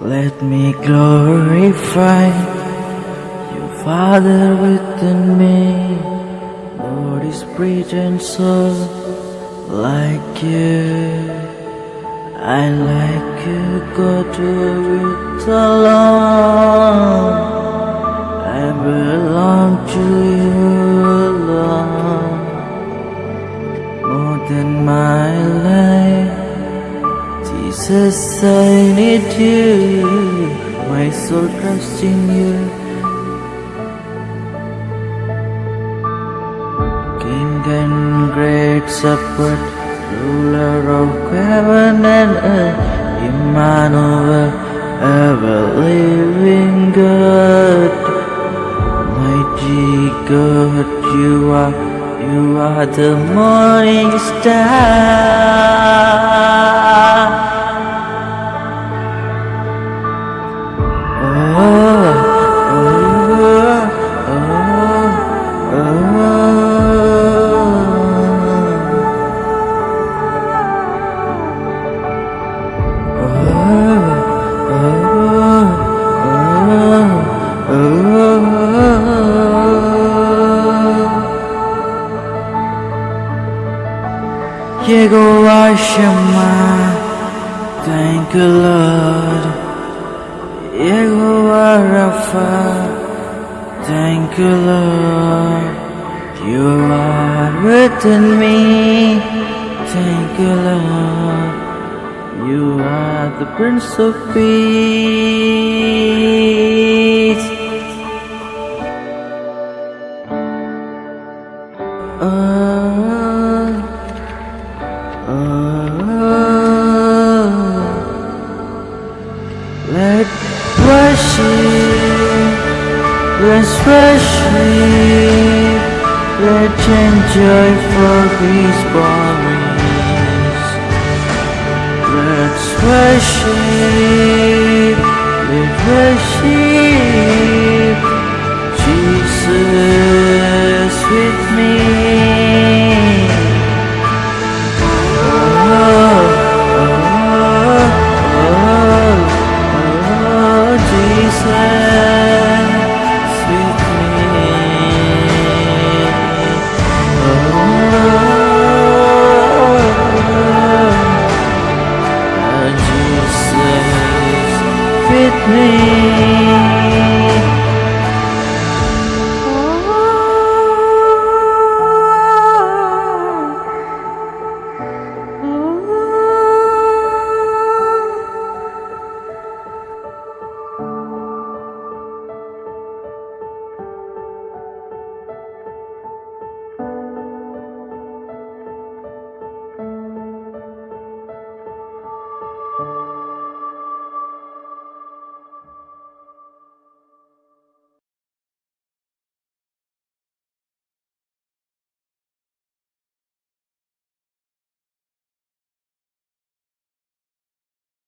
Let me glorify your Father, within me. Lord is breath and soul like you. I like you, God, it alone. I belong to you I need you. My soul trusts in you. King and great shepherd, ruler of heaven and earth, Emmanuel, ever living God. Mighty God, you are, you are the morning star. Yehovah Shammah, thank you Lord. Yehovah Rapha, thank you Lord. You are within me, thank you Lord. You are the Prince of Peace. Oh, especially Let's enjoy for these bodies Let's worship Let's worship Jesus with me. me.